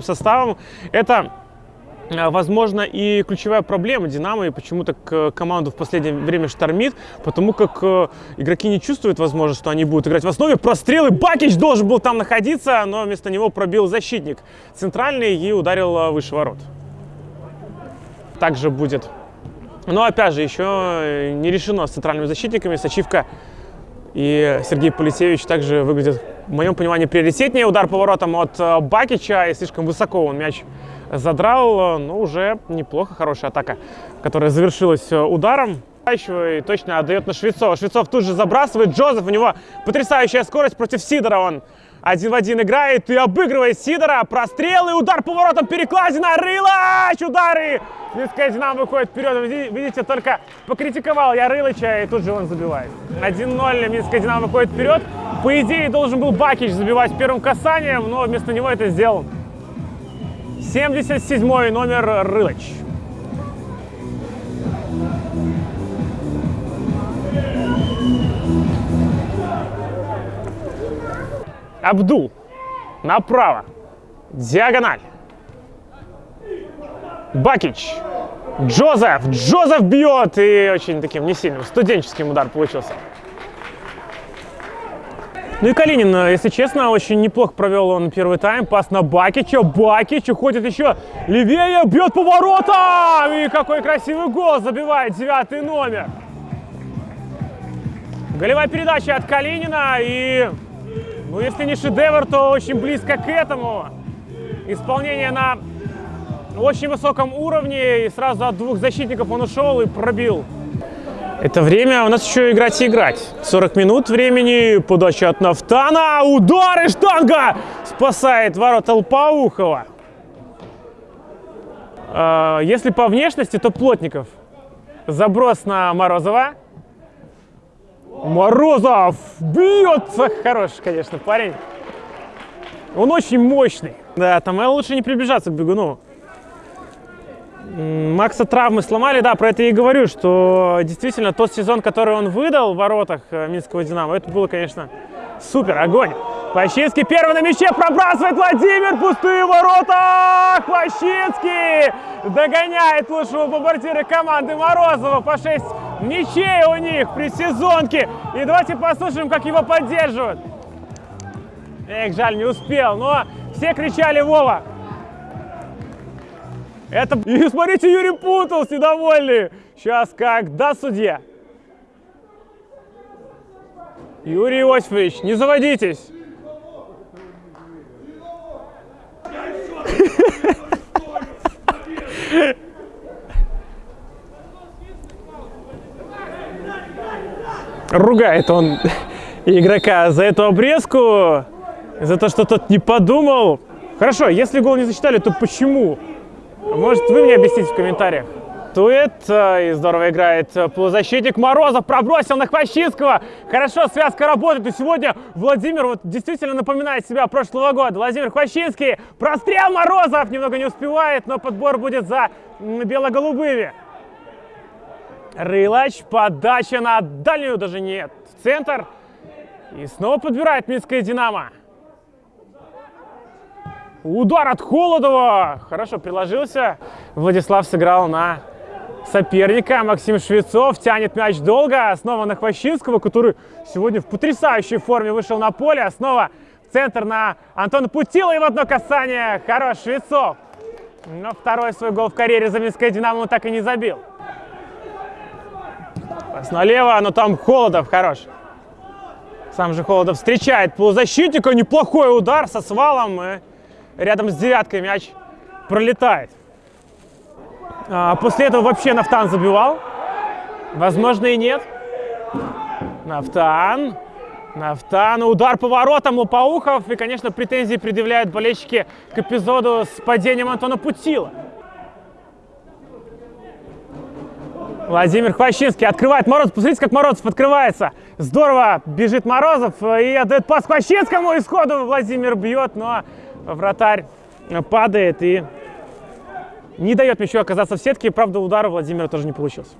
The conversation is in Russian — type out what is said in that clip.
составом. Это, э, возможно, и ключевая проблема Динамо, и почему-то к- команду в последнее время штормит, потому как э, игроки не чувствуют, возможно, что они будут играть в основе. Прострелы, Бакич должен был там находиться, но вместо него пробил защитник центральный и ударил э, выше ворот. Также будет. Но, опять же, еще э, не решено с центральными защитниками. Сачивка и Сергей Полисевич также выглядит, в моем понимании, приоритетнее. Удар поворотом от э, Бакича, и слишком высоко он мяч задрал. Но уже неплохо, хорошая атака, которая завершилась э, ударом. И точно отдает на Швецова. Швецов тут же забрасывает. Джозеф, у него потрясающая скорость против Сидора. Он один в один играет и обыгрывает Сидора. Прострел и удар поворотом перекладина. Рылач! Удары! Минская Динамо выходит вперед. Види- Видите, только покритиковал я Рылыча, и тут же он забивает. 1-0. Минская Динамо выходит вперед. По идее, должен был Бакич забивать первым касанием, но вместо него это сделал 77 номер Рылыч. Абдул. Направо. Диагональ. Бакич. Джозеф. Джозеф бьет. И очень таким не сильным студенческим удар получился. Ну и Калинин, э, если честно, очень неплохо провел он первый тайм. Пас на Бакича. Бакич уходит еще левее, бьет поворотом. И какой красивый гол забивает девятый номер. Голевая передача от Калинина. И, ну, если не шедевр, то очень близко к этому. Исполнение на очень высоком уровне. И сразу от двух защитников он ушел и пробил. Это время у нас еще играть и играть. 40 минут времени, подача от Нафтана, удар и штанга спасает ворота Лпаухова. А, Если по внешности, то Плотников. Заброс на Морозова. Морозов бьет! Хороший, конечно, парень. Он очень мощный. Да, там лучше не приближаться к бегуну. Макса травмы сломали, да, про это я и говорю, что действительно тот сезон, который он выдал в воротах э, Минского Динамо, это было, конечно, супер, огонь. Плащинский первый на мяче, пробрасывает Владимир, пустые ворота! Плащинский догоняет лучшего бомбардира команды Морозова по 6 мячей у них при сезонке. И давайте послушаем, как его поддерживают. Эх, жаль, не успел, но все кричали Вова. Это... И смотрите, Юрий путался, недовольный. Сейчас как, да, судья? Юрий Иосифович, не заводитесь. Ругает он игрока за эту обрезку, за то, что тот не подумал. Хорошо, если гол не засчитали, то почему? Может, вы мне объясните в комментариях. Тует, э, и здорово играет э, полузащитник Морозов, пробросил на Хвощинского. Хорошо, связка работает, и сегодня Владимир вот действительно напоминает себя прошлого года. Владимир Хвощинский, прострел Морозов, немного не успевает, но подбор будет за бело-голубыми. Рылач, подача на дальнюю, даже нет, в центр. И снова подбирает Минская Динамо. Удар от Холодова. Хорошо приложился. Владислав сыграл на соперника. Максим Швецов тянет мяч долго. Снова на Хвощинского, который сегодня в потрясающей форме вышел на поле. Снова центр на Антона Путила и в одно касание. Хорош Швецов. Но второй свой гол в карьере за Минское Динамо он так и не забил. Пас налево, но там Холодов хорош. Сам же Холодов встречает полузащитника. Неплохой удар со свалом. И рядом с девяткой мяч пролетает. А, после этого вообще Нафтан забивал. Возможно и нет. Нафтан. Нафтан. Удар по воротам Лопаухов. И, конечно, претензии предъявляют болельщики к эпизоду с падением Антона Путила. Владимир Хвощинский открывает Морозов. Посмотрите, как Морозов открывается. Здорово бежит Морозов и отдает пас Хвощинскому. Исходу Владимир бьет, но вратарь падает и не дает мячу оказаться в сетке. Правда, удара Владимира тоже не получился.